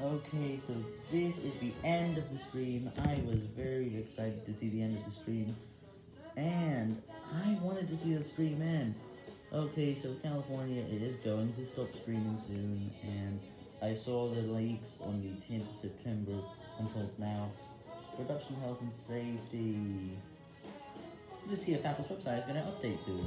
Okay, so this is the end of the stream. I was very excited to see the end of the stream. And I wanted to see the stream end. Okay, so California is going to stop streaming soon. And I saw the leaks on the 10th of September until now. Production health and safety. The TFAPPS Apple's website is going to update soon.